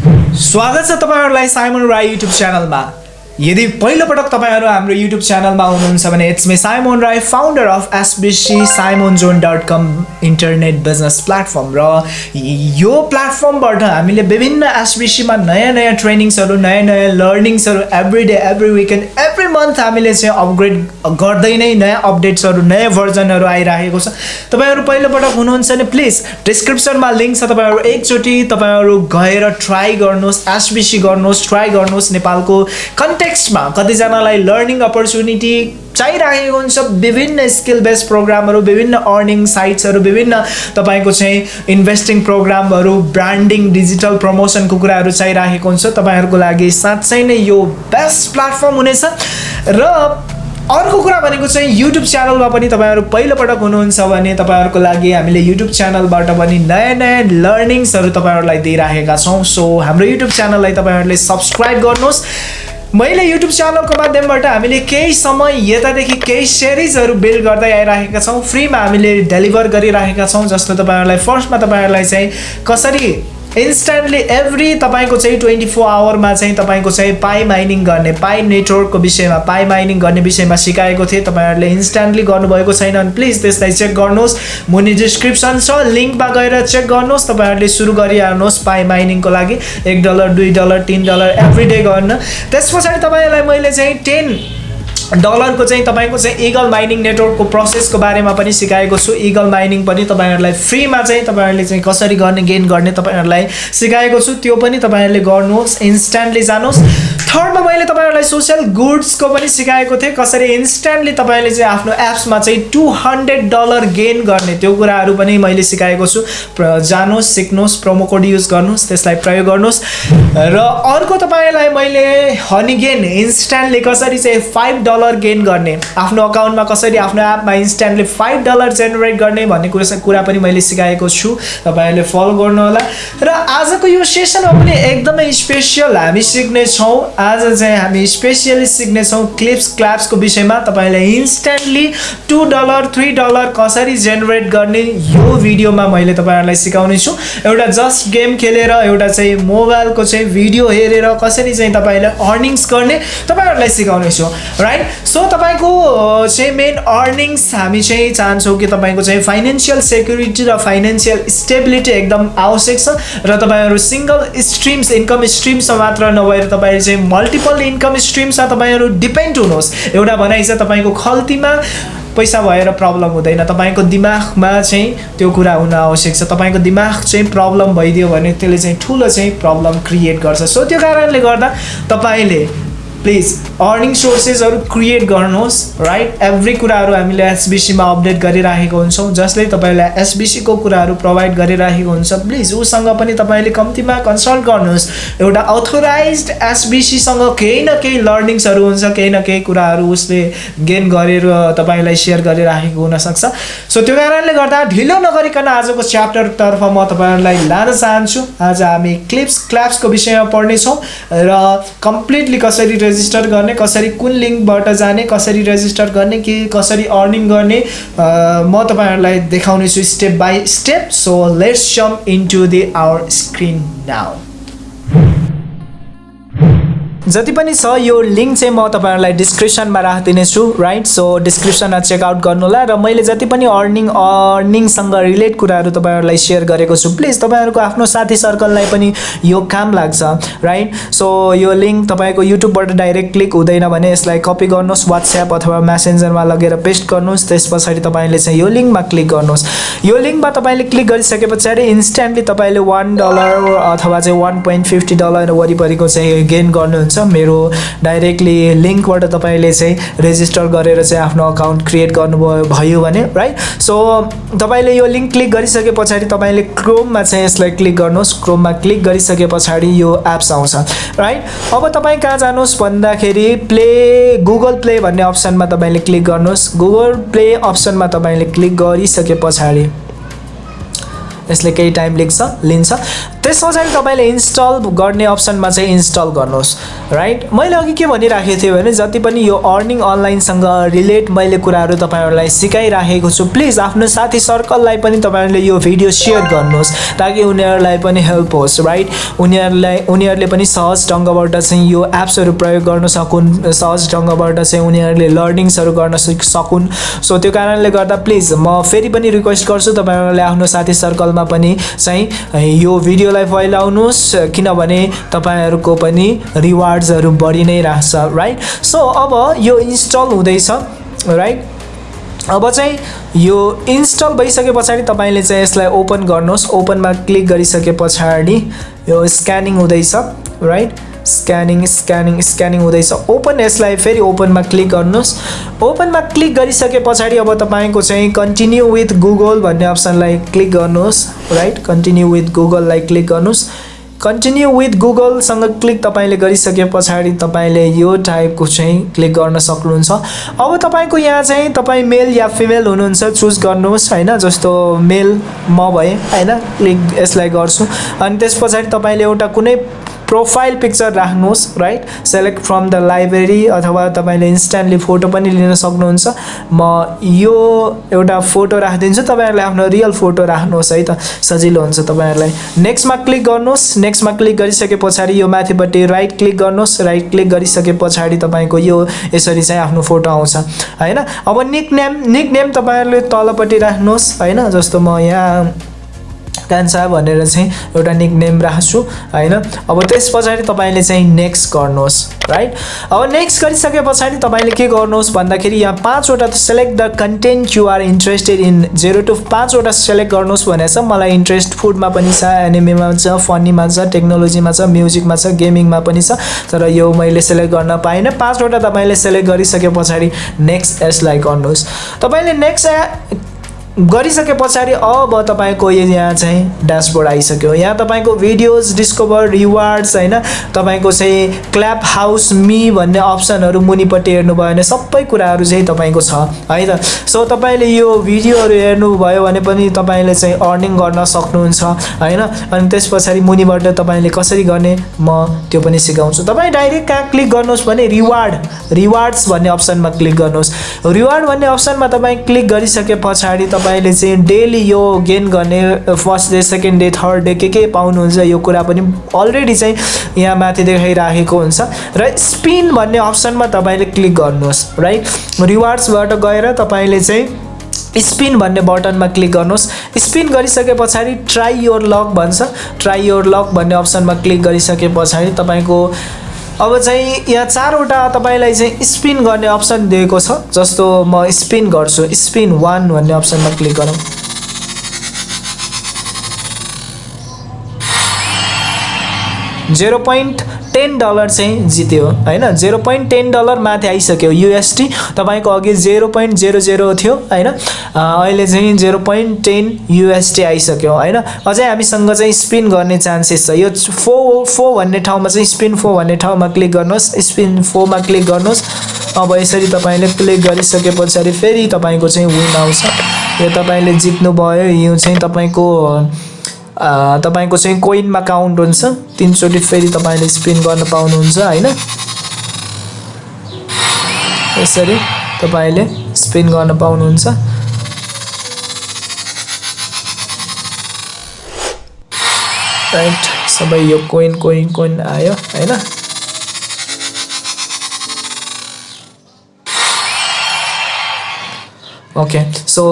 स्वागत छ तपाईँहरूलाई साइमन राई युट्युब च्यानलमा। यदि पहिलोपटक तपाईँहरू हाम्रो युट्युब च्यानलमा हुनुहुन्छ भने it's me Simon Rai founder of SBC Simon zone dot com internet business platform र यो प्लेटफर्मबाट हामीले विभिन्न एसबिसीमा नयाँ नयाँ ट्रेनिङ्सहरू नयाँ नयाँ लर्निङ्सहरू every day every weekend every month हामीले चाहिँ अपग्रेड गर्दै नै नयाँ अपडेट्सहरू नयाँ भर्जनहरू आइरहेको छ। तपाईँहरू पहिलोपटक हुनुहुन्छ भने प्लिज डिस्क्रिप्सनमा लिङ्क छ तपाईँहरू। एकचोटि तपाईँहरू गएर ट्राई गर्नुहोस् एसबिसी गर्नुहोस् ट्राई गर्नुहोस् नेपालको कन्टेक्ट कन्टेक्स्टमा कतिजनालाई लर्निङ अपर्च्युनिटी चाहिरहेको हुन्छ। विभिन्न स्किल बेस्ड प्रोग्रामहरू विभिन्न अर्निङ साइट्सहरू विभिन्न तपाईँको चाहिँ इन्भेस्टिङ प्रोग्रामहरू ब्रान्डिङ डिजिटल प्रमोसनको कुराहरू चाहिरहेको हुन्छ। तपाईँहरूको लागि साँच्चै नै यो बेस्ट प्लेटफर्म हुनेछ। र अर्को कुरा भनेको चाहिँ युट्युब च्यानलमा पनि तपाईँहरू पहिलोपटक हुनुहुन्छ भने तपाईँहरूको लागि हामीले युट्युब च्यानलबाट पनि नयाँ नयाँ लर्निङ्सहरू तपाईँहरूलाई दिइराखेका छौँ। सो हाम्रो युट्युब च्यानललाई तपाईँहरूले सब्सक्राइब गर्नुहोस्। मैले युट्युब च्यानलको माध्यमबाट हामीले केही समय यतादेखि केही सिरिजहरू बिल्ड गर्दै आइरहेका छौँ। फ्रीमा हामीले डेलिभर गरिरहेका छौँ जस्तो तपाईँहरूलाई फर्स्टमा तपाईँहरूलाई चाहिँ कसरी इन्स्ट्यान्टली एभ्री तपाईँको चाहिँ ट्वेन्टी फोर आवरमा चाहिँ तपाईँको चाहिँ पाइ माइनिङ गर्ने पाइ नेटवर्कको विषयमा पाइ माइनिङ गर्ने विषयमा सिकाएको थिएँ। तपाईँहरूले इन्स्ट्यान्टली गर्नुभएको छैन भने प्लिज त्यसलाई चेक गर्नुहोस्। मुनि डिस्क्रिप्सन छ लिङ्कमा गएर चेक गर्नुहोस्। तपाईँहरूले सुरु गरिहाल्नुहोस् पाइ माइनिङको लागि। एक डलर दुई डलर तिन डलर एभ्री डे गर्न। त्यस पछाडि तपाईँहरूलाई मैले चाहिँ टेन डलरको चाहिँ तपाईँको चाहिँ इगल माइनिङ नेटवर्कको प्रोसेसको बारेमा पनि सिकाएको छु। इगल माइनिङ पनि तपाईँहरूलाई फ्रीमा चाहिँ तपाईँहरूले चाहिँ कसरी गर्ने गेन गर्ने तपाईँहरूलाई सिकाएको छु। त्यो पनि तपाईँहरूले गर्नुहोस् इन्स्ट्यान्टली जानुहोस्। थर्डमा मैले तपाईँहरूलाई सोसियल गुड्सको पनि सिकाएको थिएँ। कसरी इन्स्ट्यान्टली तपाईँले चाहिँ आफ्नो एप्समा चाहिँ टु हन्ड्रेड डलर गेन गर्ने त्यो कुराहरू पनि मैले सिकाएको छु। जानुहोस् सिक्नुहोस् प्रोमो कोड युज गर्नुहोस् त्यसलाई प्रयोग गर्नुहोस्। र अर्को तपाईँलाई मैले हनी गेन इन्स्ट्यान्टली कसरी चाहिँ फाइभ डलर गेन गर्ने आफ्नो अकाउन्टमा कसरी आफ्नो एपमा इन्स्ट्यान्टली फाइभ डलर जेनेरेट गर्ने भन्ने कुरा कुरा पनि मैले सिकाएको छु। तपाईँहरूले फलो गर्नुहोला। र आजको यो सेसनमा पनि एकदमै स्पेसियल हामी सिक्नेछौँ। आज चाहिँ हामी स्पेसियली सिक्नेछौँ क्लिप्स क्ल्याप्सको विषयमा तपाईँलाई instantly two dollar three dollar कसरी जेनेरेट गर्ने यो भिडियोमा मैले तपाईँहरूलाई सिकाउने छु। एउटा जस्ट गेम खेलेर एउटा चाहिँ मोबाइलको चाहिँ भिडियो हेरेर कसरी चाहिँ तपाईँले अर्निङ्स गर्ने तपाईँहरूलाई सिकाउने छु राइट सो तपाईँको चाहिँ मेन अर्निङ्स हामी चाहिँ चाहन्छौँ कि तपाईँको चाहिँ फाइनेन्सियल सेक्युरिटी र फाइनेन्सियल स्टेबिलिटी एकदम आवश्यक छ र तपाईँहरू सिङ्गल स्ट्रिम्स इन्कम स्ट्रिम्समा मात्र नभएर तपाईँहरू चाहिँ मल्टिपल इन्कम स्ट्रिम्समा तपाईँहरू डिपेन्ड हुनुहोस्। एउटा भनाइ छ तपाईँको खल्तीमा पैसा भएर प्रब्लम हुँदैन। तपाईँको दिमागमा चाहिँ त्यो कुरा हुन आवश्यक छ। तपाईँको दिमाग चाहिँ प्रब्लम भइदियो भने त्यसले चाहिँ ठुलो चाहिँ प्रब्लम क्रिएट गर्छ। सो त्यो कारणले गर्दा तपाईँले प्लिज अर्निङ सोर्सेसहरू क्रिएट गर्नुहोस् राइट एभ्री कुराहरू हामीले एसबिसीमा अपडेट गरिराखेको हुन्छौँ जसले तपाईँलाई एसबिसीको कुराहरू प्रोभाइड गरिराखेको हुन्छ। प्लिज उसँग पनि तपाईँले कम्तीमा कन्सल्ट गर्नुहोस्। एउटा अथोराइज एसबिसीसँग केही न केही लर्निङ्सहरू हुन्छ केही न केही कुराहरू उसले गेन गरेर तपाईँलाई सेयर गरिराखेको हुनसक्छ। सो त्यो कारणले गर्दा ढिलो नगरिकन आजको च्याप्टरतर्फ म तपाईँहरूलाई लान चाहन्छु। आज हामी क्लिप्स क्ल्याप्सको विषयमा पढ्नेछौँ र कम्प्लिटली कसरी रेजिस्टर गर्ने कसरी कुन लिङ्कबाट जाने कसरी रेजिस्टर गर्ने कि कसरी अर्निङ गर्ने म तपाईँहरूलाई देखाउनेछु step by step so let's jump into the our screen now जति पनि छ यो लिङ्क चाहिँ म तपाईँहरूलाई डिस्क्रिप्सनमा राखिदिनेछु राइट सो डिस्क्रिप्सनमा चेकआउट गर्नु होला र मैले जति पनि अर्निङ अर्निङसँग रिलेट कुराहरू तपाईँहरूलाई सेयर गरेको छु प्लिज तपाईँहरूको आफ्नो साथी सर्कललाई पनि यो काम लाग्छ राइट सो यो लिङ्क तपाईँको युट्युबबाट डाइरेक्ट क्लिक हुँदैन भने यसलाई कपी गर्नुहोस् वाट्सएप अथवा मेसेन्जरमा लगेर पेस्ट गर्नुहोस् त्यस पछाडि तपाईँले चाहिँ यो लिङ्कमा क्लिक गर्नुहोस्। यो लिङ्कमा तपाईँले क्लिक गरिसके पछाडि इन्स्ट्यान्टली तपाईँले वान डलर अथवा चाहिँ वान पोइन्ट फिफ्टी डलर वरिपरिको चाहिँ गेन गर्नुहुन्छ। मेरो डाइरेक्टली लिङ्कबाट तपाईँले चाहिँ रेजिस्टर गरेर चाहिँ आफ्नो अकाउन्ट क्रिएट गर्नुभयो भयो भने राइट सो तपाईँले यो लिङ्क क्लिक गरिसके पछाडि तपाईँले क्रोममा चाहिँ यसलाई क्लिक गर्नुहोस्। क्रोममा क्लिक गरिसके पछाडि यो एप्स आउँछ राइट अब तपाईँ कहाँ जानुहोस् भन्दाखेरि प्ले गुगल प्ले भन्ने अप्सनमा तपाईँले क्लिक गर्नुहोस्। गुगल प्ले अप्सनमा तपाईँले क्लिक गरिसके पछाडि यसले केही टाइम लिन्छ लिन्छ। त्यस पछाडि तपाईँले इन्स्टल गर्ने अप्सनमा चाहिँ इन्स्टल गर्नुहोस् राइट मैले अघि के भनिराखेको थिएँ भने जति पनि यो अर्निङ अनलाइनसँग रिलेट मैले कुराहरू तपाईँहरूलाई सिकाइराखेको छु प्लिज आफ्नो साथी सर्कललाई पनि तपाईँहरूले यो भिडियो सेयर गर्नुहोस् ताकि उनीहरूलाई पनि हेल्प होस् राइट उनीहरूलाई उनीहरूले पनि सहज ढङ्गबाट चाहिँ यो एप्सहरू प्रयोग गर्न सकुन् सहज ढङ्गबाट चाहिँ उनीहरूले लर्निङ्सहरू गर्न सिक सकुन्। सो त्यो कारणले गर्दा प्लिज म फेरि पनि रिक्वेस्ट गर्छु तपाईँहरूले आफ्नो साथी सर्कलमा पनि चाहिँ यो भिडियोलाई फैलाउनुहोस् किनभने तपाईँहरूको पनि रिवार्ड्सहरू बढी नै राख्छ राइट सो अब यो इन्स्टल हुँदैछ राइट अब चाहिँ यो इन्स्टल भइसके पछाडि तपाईँले चाहिँ यसलाई ओपन गर्नुहोस्। ओपनमा क्लिक गरिसके पछाडि यो स्क्यानिङ हुँदैछ राइट स्क्यानिङ स्क्यानिङ स्क्यानिङ हुँदैछ। ओपन यसलाई फेरि ओपनमा क्लिक गर्नुहोस्। ओपनमा क्लिक गरिसके पछाडि अब तपाईँको चाहिँ कन्टिन्यू विथ गुगल भन्ने अप्सनलाई क्लिक गर्नुहोस्। राइट कन्टिन्यू विथ गुगललाई क्लिक गर्नुहोस्। कन्टिन्यू विथ गुगलसँग क्लिक तपाईँले गरिसके पछाडि तपाईँले यो टाइपको चाहिँ क्लिक गर्न सक्नुहुन्छ। अब तपाईँको यहाँ चाहिँ तपाईँ मेल या फिमेल हुनुहुन्छ चुज गर्नुहोस् होइन? जस्तो मेल म भएँ होइन? क्लिक यसलाई गर्छु। अनि त्यस पछाडि तपाईँले एउटा कुनै प्रोफाइल पिक्चर राख्नुहोस् right select from the library अथवा तपाईँले इन्स्ट्यान्टली फोटो पनि लिन सक्नुहुन्छ। म यो एउटा फोटो राखिदिन्छु तपाईँहरूले आफ्नो रियल फोटो राख्नुहोस् है त। सजिलो हुन्छ तपाईँहरूलाई। नेक्स्टमा क्लिक गर्नुहोस्। नेक्स्टमा क्लिक गरिसके पछाडि यो माथिपट्टि राइट क्लिक गर्नुहोस्। राइट क्लिक गरिसके पछाडि तपाईँको यो यसरी चाहिँ आफ्नो फोटो आउँछ होइन? अब निक नेम निक नेम तपाईँहरूले तलपट्टि राख्नुहोस् होइन? जस्तो म यहाँ कान्छा भनेर चाहिँ एउटा निक नेम राख्छु होइन? अब त्यस पछाडि तपाईँले चाहिँ नेक्स्ट गर्नुहोस् राइट अब नेक्स्ट गरिसके पछाडि तपाईँले के गर्नुहोस् भन्दाखेरि यहाँ पाँचवटा select the content you're interested in zero to पाँचवटा सेलेक्ट गर्नुहोस् भनेर छ मलाई इन्ट्रेस्ट फुडमा पनि छ एनिमीमा छ फनीमा छ टेक्नोलोजीमा छ म्युजिकमा छ गेमिङमा पनि छ तर यो मैले सेलेक्ट गर्न पाइनँ। पाँचवटा तपाईँले सेलेक्ट गरिसके पछाडि नेक्स्ट यसलाई गर्नुहोस्। तपाईँले नेक्स्ट गरिसके पछाडि अब तपाईँको यहाँ चाहिँ ड्यासबोर्ड आइसक्यो। यहाँ तपाईँको भिडियोज डिस्कभर रिवार्ड्स होइन तपाईँको चाहिँ क्ल्याप हाउस मी भन्ने अप्सनहरू मुनिपट्टि हेर्नुभयो भने सबै कुराहरू चाहिँ तपाईँको छ है त? सो तपाईँले यो भिडियोहरू हेर्नुभयो भने पनि तपाईँले चाहिँ अर्निङ गर्न सक्नुहुन्छ होइन? अनि त्यस पछाडि मुनिबाट तपाईँले कसरी गर्ने म त्यो पनि सिकाउँछु। तपाईँ डाइरेक्ट कहाँ क्लिक गर्नुहोस् भने रिवार्ड रिवार्ड्स भन्ने अप्सनमा क्लिक गर्नुहोस्। रिवार्ड भन्ने अप्सनमा तपाईँ क्लिक गरिसके पछाडि तपाईँले चाहिँ डेली यो गेन गर्ने first day second day third day के के पाउनुहुन्छ यो कुरा पनि अलरेडी चाहिँ यहाँ माथि देखाइराखेको हुन्छ। र स्पिन भन्ने अप्सनमा तपाईँले क्लिक गर्नुहोस्। राइट रिवार्ड्सबाट गएर तपाईँले चाहिँ स्पिन भन्ने बटनमा क्लिक गर्नुहोस्। स्पिन गरिसके पछाडि ट्राई योर लक भन्छ। ट्राई योर लक भन्ने अप्सनमा क्लिक गरिसके पछाडि तपाईँको अब चाहिँ यहाँ चारवटा तपाईँलाई चाहिँ स्पिन गर्ने अप्सन दिएको छ जस्तो म स्पिन गर्छु स्पिन वान भन्ने अप्सनमा क्लिक गरौँ। जेरो पोइन्ट टेन डलर चाहिँ जित्यो होइन? जेरो पोइन्ट टेन डलर माथि आइसक्यो युएसटी तपाईँको अघि जेरो पोइन्ट जेरो जेरो थियो होइन? अहिले चाहिँ जेरो पोइन्ट टेन युएसटी आइसक्यो होइन? अझै हामीसँग चाहिँ स्पिन गर्ने चान्सेस छ। यो फो फो भन्ने ठाउँमा चाहिँ स्पिन फो भन्ने ठाउँमा क्लिक गर्नुहोस्। स्पिन फोमा क्लिक गर्नुहोस्। अब यसरी तपाईँले क्लिक गरिसके पछाडि फेरि तपाईँको चाहिँ विन आउँछ। यो तपाईँले जित्नुभयो यो चाहिँ तपाईँको तपाईँको चाहिँ कोइनमा काउन्ट हुन्छ। तिनचोटि फेरि तपाईँले स्पिन गर्न पाउनुहुन्छ होइन? यसरी तपाईँले स्पिन गर्न पाउनुहुन्छ। राइट सबै यो कोइन कोइन कोइन आयो होइन? ओके सो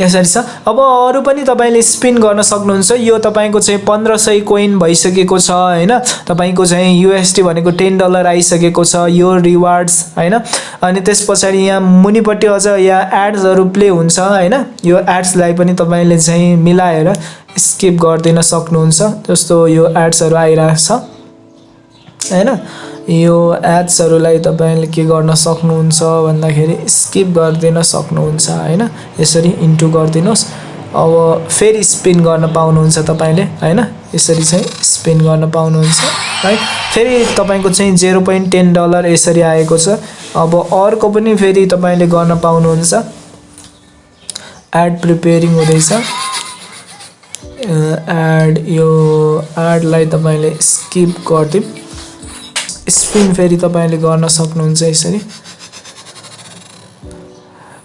यसरी छ अब अरू पनि तपाईँले स्पिन गर्न सक्नुहुन्छ। यो तपाईँको चाहिँ पन्ध्र सय कोइन भइसकेको छ होइन? तपाईँको चाहिँ युएसटी भनेको टेन डलर आइसकेको छ यो रिवार्ड्स होइन? अनि त्यस पछाडि यहाँ मुनिपट्टि अझ यहाँ एड्सहरू प्ले हुन्छ होइन? यो एड्सलाई पनि तपाईँले चाहिँ मिलाएर स्किप गरिदिन सक्नुहुन्छ। जस्तो यो एड्सहरू आइरहेको छ होइन? यो एड्सहरूलाई तपाईँले के गर्न सक्नुहुन्छ भन्दाखेरि स्किप गरिदिन सक्नुहुन्छ होइन? यसरी इन्टु गरिदिनुहोस्। अब फेरि स्पिन गर्न पाउनुहुन्छ तपाईँले होइन? यसरी चाहिँ स्पिन गर्न पाउनुहुन्छ है फेरि तपाईँको चाहिँ जेरो पोइन्ट टेन डलर यसरी आएको छ। अब अर्को पनि फेरि तपाईँले गर्न पाउनुहुन्छ। एड प्रिपेरिङ हुँदैछ। एड यो एडलाई तपाईँले स्किप गरिदिउँ। स्पिन फेरि तपाईँले गर्न सक्नुहुन्छ यसरी।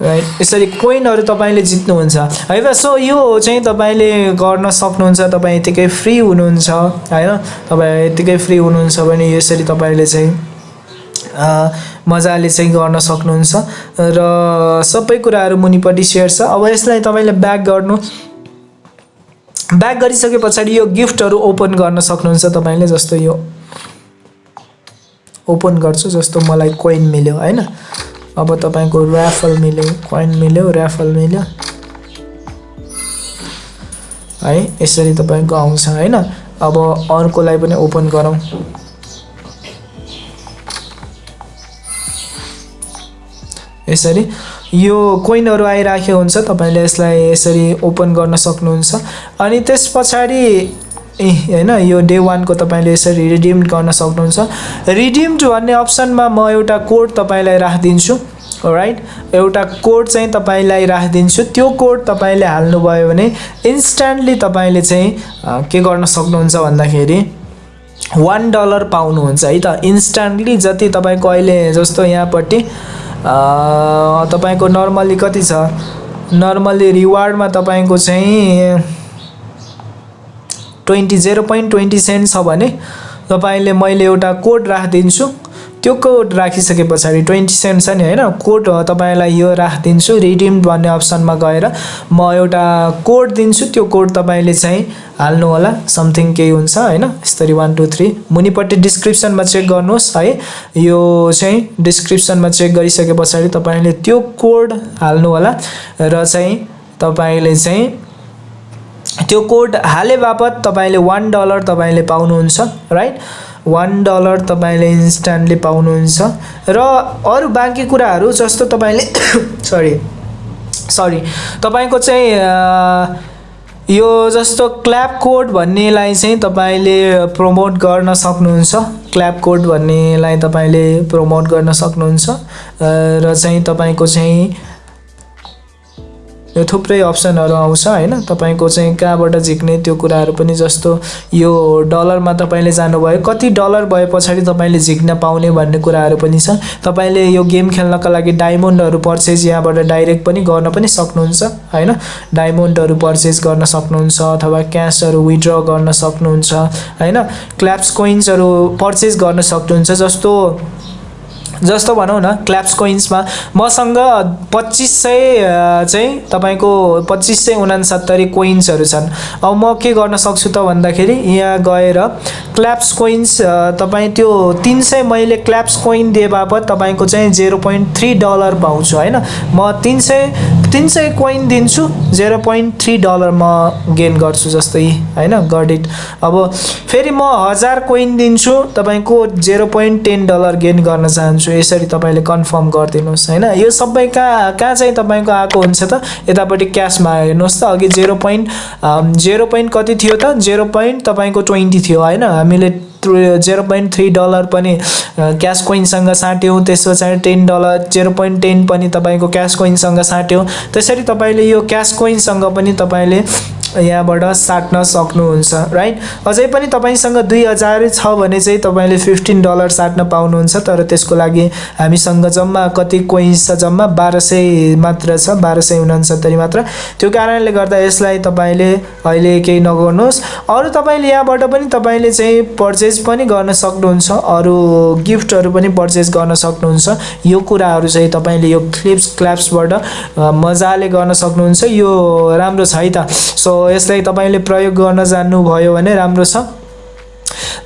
राइट यसरी कोइनहरू तपाईँले जित्नुहुन्छ। है त सो यो चाहिँ तपाईँले गर्न सक्नुहुन्छ तपाईँ यतिकै फ्री हुनुहुन्छ होइन? तपाईँ यतिकै फ्री हुनुहुन्छ भने यसरी तपाईँले चाहिँ मजाले चाहिँ गर्न सक्नुहुन्छ। र सबै कुराहरू मुनिपट्टि सेयर छ। अब यसलाई तपाईँले ब्याक गर्नु। ब्याक गरिसके पछाडि यो गिफ्टहरू ओपन गर्न सक्नुहुन्छ तपाईँले जस्तो यो। ओपन गर्छु जस्तो मलाई कोइन मिल्यो होइन? अब तपाईँको ऱ्याफल मिल्यो कोइन मिल्यो ऱ्याफल मिल्यो। है यसरी तपाईँको आउँछ होइन? अब अर्कोलाई पनि ओपन गरौँ। यसरी। यो कोइनहरू आइराखेको हुन्छ तपाईँले यसलाई यसरी ओपन गर्न सक्नुहुन्छ। अनि त्यस पछाडि ए होइन यो डे वानको तपाईँले यसरी रिडिम गर्न सक्नुहुन्छ। रिडिम्ड भन्ने अप्सनमा म एउटा कोड तपाईँलाई राखिदिन्छु राइट एउटा कोड चाहिँ तपाईँलाई राखिदिन्छु। त्यो कोड तपाईँले हाल्नुभयो भने इन्स्ट्यान्टली तपाईँले चाहिँ के गर्न सक्नुहुन्छ भन्दाखेरि वान डलर पाउनुहुन्छ है त? इन्स्ट्यान्टली जति तपाईँको अहिले जस्तो यहाँपट्टि तपाईँको नर्मली कति छ? नर्मली रिवार्डमा तपाईँको चाहिँ twenty zero point twenty cent छ भने तपाईँले मैले एउटा कोड राखिदिन्छु। त्यो कोड राखिसके पछाडि ट्वेन्टी सेन्ट छ नि होइन? कोड तपाईँलाई यो राखिदिन्छु रिडिम भन्ने अप्सनमा गएर म एउटा कोड दिन्छु। त्यो कोड तपाईँले चाहिँ हाल्नु होला समथिङ केही हुन्छ होइन? यस्तरी वान टू थ्री मुनिपट्टि डिस्क्रिप्सनमा चेक गर्नुहोस् है। यो चाहिँ डिस्क्रिप्सनमा चेक गरिसके पछाडि तपाईँले त्यो कोड हाल्नु होला र चाहिँ तपाईँले चाहिँ त्यो कोड हाले बापत तपाईँले वान डलर तपाईँले पाउनुहुन्छ राइट वान डलर तपाईँले इन्स्ट्यान्टली पाउनुहुन्छ। र अरू बाँकी कुराहरू जस्तो तपाईँले सरी सरी तपाईँको चाहिँ यो जस्तो क्ल्याप कोड भन्नेलाई चाहिँ तपाईँले प्रमोट गर्न सक्नुहुन्छ। क्ल्याप कोड भन्नेलाई तपाईँले प्रमोट गर्न सक्नुहुन्छ। र चाहिँ तपाईँको चाहिँ यो थुप्रै अप्सनहरू आउँछ होइन? तपाईँको चाहिँ कहाँबाट झिक्ने त्यो कुराहरू पनि जस्तो यो डलरमा तपाईँले जानुभयो कति डलर भए पछाडि तपाईँले झिक्न पाउने भन्ने कुराहरू पनि छ। तपाईँले यो गेम खेल्नका लागि डायमन्डहरू पर्चेज यहाँबाट डाइरेक्ट पनि गर्न पनि सक्नुहुन्छ होइन? डायमन्डहरू पर्चेज गर्न सक्नुहुन्छ अथवा क्यासहरू विड्र गर्न सक्नुहुन्छ होइन? क्ल्याप्स कोइन्सहरू पर्चेज गर्न सक्नुहुन्छ जस्तो जस्तो भनौँ न क्ल्याप्स कोइन्समा मसँग पच्चिस सय चाहिँ तपाईँको पच्चिस सय उनासत्तरी कोइन्सहरू छन्। अब म के गर्न सक्छु त भन्दाखेरि यहाँ गएर क्ल्याप्स कोइन्स तपाईँ त्यो तिन सय मैले क्ल्याप्स कोइन दिए बापत तपाईँको चाहिँ जेरो पोइन्ट थ्री डलर पाउँछु होइन? म तिन सय तिन सय कोइन दिन्छु जेरो पोइन्ट थ्री डलर म गेन गर्छु जस्तै होइन? गड इट अब फेरि म हजार कोइन दिन्छु तपाईँको zero point ten dollar gain गर्न चाहन्छु। यसरी तपाईँले कन्फर्म गरिदिनुहोस् होइन? यो सबै कहाँ कहाँ चाहिँ तपाईँको आएको हुन्छ त? यतापट्टि क्यासमा हेर्नुहोस् त अघि जेरो पोइन्ट जेरो पोइन्ट कति थियो त? जेरो पोइन्ट तपाईँको ट्वेन्टी थियो होइन? हामीले जेरो पोइन्ट थ्री डलर पनि क्यास कोइनसँग साट्यौँ त्यस पछाडि ten dollar zero point ten पनि तपाईँको क्यास कोइनसँग साट्यौँ। त्यसरी तपाईँले यो क्यास कोइनसँग पनि तपाईँले यहाँबाट साट्न सक्नुहुन्छ राइट अझै पनि तपाईँसँग दुई हजार छ भने चाहिँ तपाईँले फिफ्टिन डलर साट्न पाउनुहुन्छ तर त्यसको लागि हामीसँग जम्मा कति कोइन्स छ? जम्मा बाह्र सय मात्र छ बाह्र सय उनासत्तरी मात्र। त्यो कारणले गर्दा यसलाई तपाईँले अहिले केही नगर्नुहोस्। अरू तपाईँले यहाँबाट पनि तपाईँले चाहिँ पर्चेज पनि गर्न सक्नुहुन्छ अरू गिफ्टहरू पनि पर्चेज गर्न सक्नुहुन्छ। यो कुराहरू चाहिँ तपाईँले यो क्लिप्स क्ल्याप्सबाट मजाले गर्न सक्नुहुन्छ। यो राम्रो छ है त। सो यसलाई तपाईँले प्रयोग गर्न जान्नुभयो भने राम्रो छ।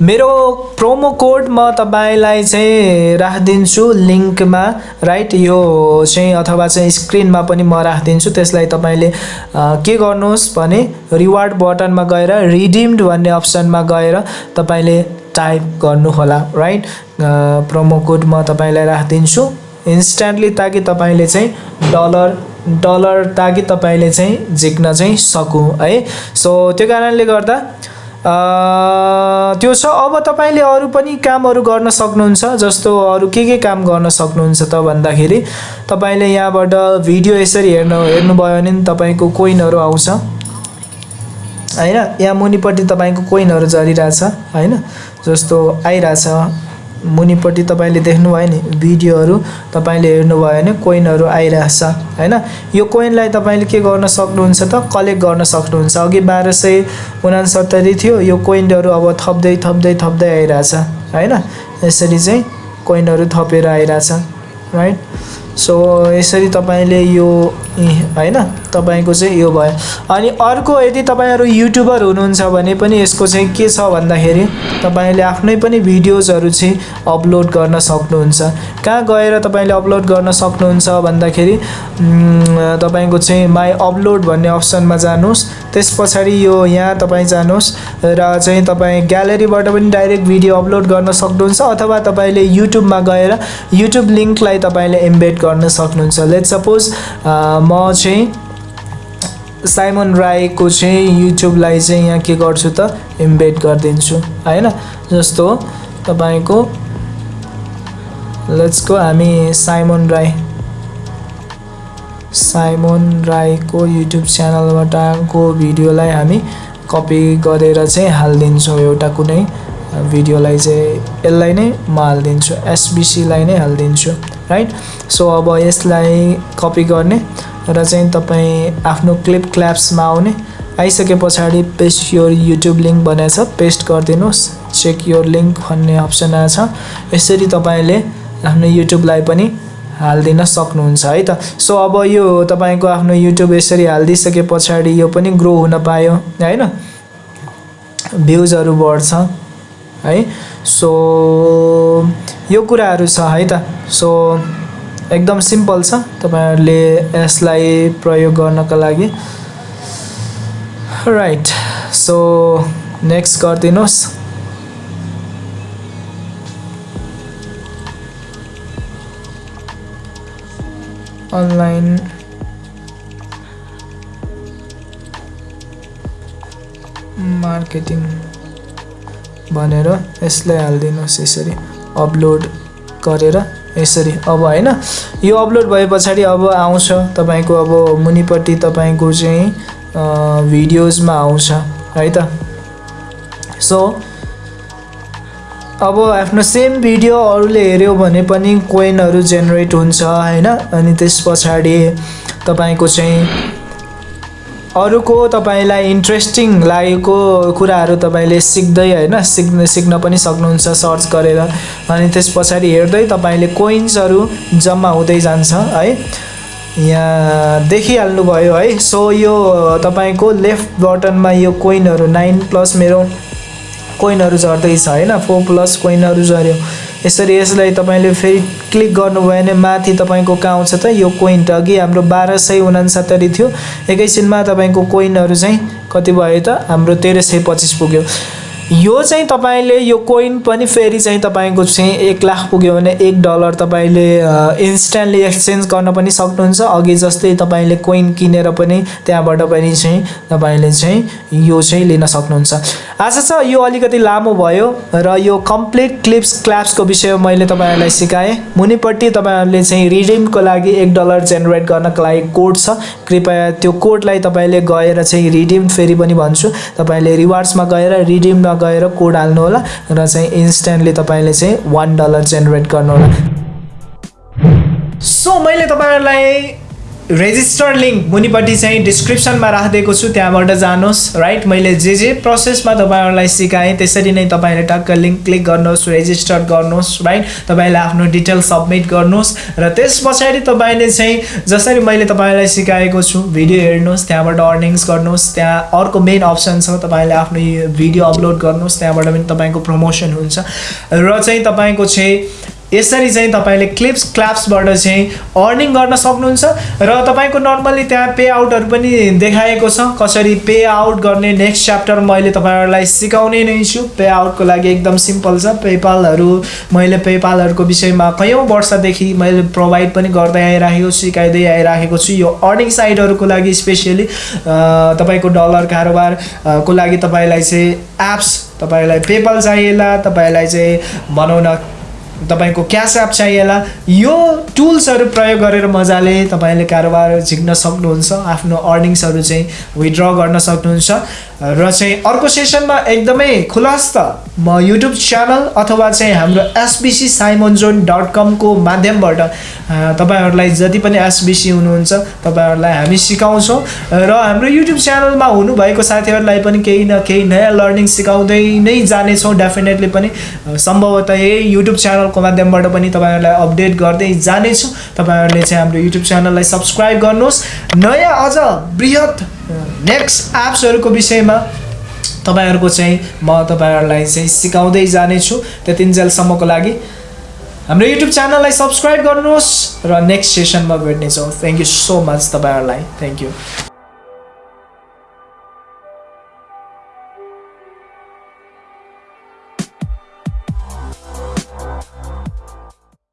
मेरो प्रोमो कोड म तपाईँलाई चाहिँ राखिदिन्छु लिङ्कमा राइट यो चाहिँ अथवा चाहिँ स्क्रिनमा पनि म राखिदिन्छु। त्यसलाई तपाईँले के गर्नुहोस् भने रिवार्ड बटनमा गएर रिडिम्ड भन्ने अप्सनमा गएर तपाईँले टाइप गर्नुहोला राइट प्रोमो कोड म तपाईँलाई राखिदिन्छु। इन्स्ट्यान्टली ताकि तपाईँले चाहिँ डलर डलर ताकि तपाईँले चाहिँ झिक्न चाहिँ सकौँ है? सो त्यो कारणले गर्दा त्यो छ। अब तपाईँले अरू पनि कामहरू गर्न सक्नुहुन्छ जस्तो अरू के के काम गर्न सक्नुहुन्छ त भन्दाखेरि तपाईँले यहाँबाट भिडियो यसरी हेर्नु हेर्नुभयो भने तपाईँको कोइनहरू आउँछ। होइन? यहाँ मुनिपट्टि तपाईँको कोइनहरू झरिरहेछ होइन? जस्तो आइरहेछ। मुनिपट्टि तपाईँले देख्नुभयो नि भिडियोहरू तपाईँले हेर्नुभयो भने कोइनहरू आइरहेछ होइन? यो कोइनलाई तपाईँले के गर्न सक्नुहुन्छ त? कलेक्ट गर्न सक्नुहुन्छ। अघि बाह्र सय उनासत्तरी थियो यो कोइनहरू अब थप्दै थप्दै थप्दै आइरहेछ होइन? यसरी चाहिँ कोइनहरू थपेर आइरहेछ राइट सो यसरी तपाईँले यो होइन? तपाईँको चाहिँ यो भयो। अनि अर्को यदि तपाईँहरू युट्युबर हुनुहुन्छ भने पनि यसको चाहिँ के छ भन्दाखेरि तपाईँले आफ्नै पनि भिडियोजहरू चाहिँ अपलोड गर्न सक्नुहुन्छ। कहाँ गएर तपाईँले अपलोड गर्न सक्नुहुन्छ भन्दाखेरि तपाईँको चाहिँ माई अपलोड भन्ने अप्सनमा जानुहोस्। त्यस पछाडि यो यहाँ तपाईँ जानुहोस् र चाहिँ तपाईँ ग्यालेरीबाट पनि डाइरेक्ट भिडियो अपलोड गर्न सक्नुहुन्छ अथवा तपाईँले युट्युबमा गएर युट्युब लिङ्कलाई तपाईँले एम्बेड गर्न सक्नुहुन्छ। लेट सपोज म चाहिँ साइमन राईको चाहिँ युट्युबलाई चाहिँ यहाँ के गर्छु त इम्बेड गरिदिन्छु होइन? जस्तो तपाईँको लेट्सको हामी साइमन राई साइमन राईको युट्युब च्यानलबाटको भिडियोलाई हामी कपी गरेर चाहिँ हालिदिन्छौँ एउटा कुनै भिडियोलाई चाहिँ यसलाई नै म हालिदिन्छु एसबिसीलाई नै हालिदिन्छु राइट सो अब यसलाई कपी गर्ने र चाहिँ तपाईँ आफ्नो क्लिप क्ल्याप्समा आउने। आइसके पछाडि पेस्ट योर युट्युब लिङ्क भनेको छ पेस्ट गरिदिनुहोस्। चेक योर लिङ्क भन्ने अप्सन आएको छ यसरी तपाईँले आफ्नो युट्युबलाई पनि हालिदिन सक्नुहुन्छ है त। सो अब यो तपाईँको आफ्नो युट्युब यसरी हालिदिइसके पछाडि यो पनि ग्रो हुन पायो होइन? भ्युजहरू बढ्छ है? सो यो कुराहरू छ है त। सो एकदम सिम्पल छ। तपाईँहरूले यसलाई प्रयोग गर्नको लागि। राइट सो नेक्स्ट गरिदिनुहोस्। अनलाइन मार्केटिङ भनेर यसलाई हालिदिनुहोस् यसरी। अपलोड गरेर। यसरी अब होइन यो अपलोड भए पछाडि अब आउँछ तपाईँको अब मुनिपट्टि तपाईँको चाहिँ भिडियोजमा आउँछ है त? सो अब आफ्नो सेम भिडियो अरूले हेऱ्यो भने पनि कोइनहरू जेनेरेट हुन्छ होइन? अनि त्यस पछाडि तपाईँको चाहिँ अरूको तपाईँलाई इन्ट्रेस्टिङ लागेको कुराहरू तपाईँले सिक्दै होइन सिक्न सिक्न पनि सक्नुहुन्छ सर्च गरेर। अनि त्यस पछाडि हेर्दै तपाईँले कोइन्सहरू जम्मा हुँदै जान्छ है। यहाँ देखिहाल्नुभयो है। सो यो तपाईँको लेफ्ट बटनमा यो कोइनहरू नाइन प्लस मेरो कोइनहरू झर्दैछ होइन। फोर प्लस कोइनहरू झऱ्यो यसरी यसलाई तपाईँले फेरि क्लिक गर्नुभयो भने माथि तपाईँको कहाँ आउँछ त यो कोइन त अघि हाम्रो बाह्र सय उनासत्तरी थियो। एकैछिनमा तपाईँको कोइनहरू चाहिँ कति भयो त? हाम्रो तेह्र सय पच्चिस पुग्यो। यो चाहिँ तपाईँले यो कोइन पनि फेरि चाहिँ तपाईँको चाहिँ एक लाख पुग्यो भने एक डलर तपाईँले इन्स्ट्यान्टली एक्सचेन्ज गर्न पनि सक्नुहुन्छ। अघि जस्तै तपाईँले कोइन किनेर पनि त्यहाँबाट पनि चाहिँ तपाईँले चाहिँ यो चाहिँ लिन सक्नुहुन्छ। आशा छ यो अलिकति लामो भयो र यो कम्प्लिट क्लिप्स क्ल्याप्सको विषय मैले तपाईँहरूलाई सिकाएँ। मुनिपट्टि तपाईँहरूले चाहिँ रिडिमको लागि एक डलर जेनेरेट गर्नको लागि कोड छ। कृपया त्यो कोडलाई तपाईँले गएर चाहिँ रिडिम फेरि पनि भन्छु। तपाईँले रिवार्ड्समा गएर रिडिम गएर कोड हाल्नु होला र चाहिँ इन्स्ट्यान्टली तपाईँले चाहिँ वान डलर जेनेरेट गर्नुहोला सो मैले तपाईँहरूलाई रेजिस्टर लिङ्क मुनिपट्टि चाहिँ डिस्क्रिप्सनमा राखिदिएको छु त्यहाँबाट जानुहोस् राइट मैले जे जे प्रोसेसमा तपाईँहरूलाई सिकाएँ त्यसरी नै तपाईँले टक्क लिङ्क क्लिक गर्नुहोस् रेजिस्टर गर्नुहोस् राइट तपाईँले आफ्नो डिटेल सब्मिट गर्नुहोस् र त्यस पछाडि तपाईँले चाहिँ जसरी मैले तपाईँलाई सिकाएको छु भिडियो हेर्नुहोस् त्यहाँबाट अर्निङ्स गर्नुहोस् त्यहाँ अर्को मेन अप्सन छ तपाईँले आफ्नो भिडियो अपलोड गर्नुहोस् त्यहाँबाट पनि तपाईँको प्रमोसन हुन्छ। र चाहिँ तपाईँको चाहिँ यसरी चाहिँ तपाईँले क्लिप्स क्ल्याप्सबाट चाहिँ अर्निङ गर्न सक्नुहुन्छ र तपाईँको नर्मल्ली त्यहाँ पे आउटहरू पनि देखाएको छ। कसरी पे आउट गर्ने नेक्स्ट च्याप्टर मैले तपाईँहरूलाई सिकाउने नै छु। पे आउटको लागि एकदम सिम्पल छ। पेपालहरू मैले पेपालहरूको विषयमा कैयौँ वर्षदेखि मैले प्रोभाइड पनि गर्दै आइराखेको सिकाइँदै आइराखेको छु। यो अर्निङ साइटहरूको लागि स्पेसियली तपाईँको डलर कारोबारको लागि तपाईँलाई चाहिँ एप्स तपाईँलाई पेपल चाहिएला तपाईँलाई चाहिँ भनौँ न तपाईँको क्यास एप चाहिएला यो टुल्सहरू प्रयोग गरेर मजाले तपाईँले कारोबार झिक्न सक्नुहुन्छ आफ्नो अर्निङ्सहरू चाहिँ विड्र गर्न सक्नुहुन्छ। र चाहिँ अर्को सेसनमा एकदमै खुलस्त म युट्युब च्यानल अथवा चाहिँ हाम्रो एसबिसी साइमन जोन डट कमको माध्यमबाट तपाईँहरूलाई जति पनि एसबिसी हुनुहुन्छ तपाईँहरूलाई हामी सिकाउँछौँ। र हाम्रो युट्युब च्यानलमा हुनुभएको साथीहरूलाई पनि केही न केही नयाँ लर्निङ सिकाउँदै नै जानेछौँ डेफिनेटली पनि। सम्भवतः यही युट्युब च्यानलको माध्यमबाट पनि तपाईँहरूलाई अपडेट गर्दै जानेछु। तपाईँहरूले चाहिँ हाम्रो युट्युब च्यानललाई सब्सक्राइब गर्नुहोस्। नयाँ अझ बृहत नेक्स्ट एप्सहरूको विषयमा तपाईँहरूको चाहिँ म तपाईँहरूलाई चाहिँ सिकाउँदै जानेछु त्यतिन्जेलसम्मको लागि। हाम्रो युट्युब च्यानललाई सब्सक्राइब गर्नुहोस् र नेक्स्ट सेसनमा भेट्नेछौँ। थ्याङ्क यू सो मच तपाईँहरूलाई। Thank you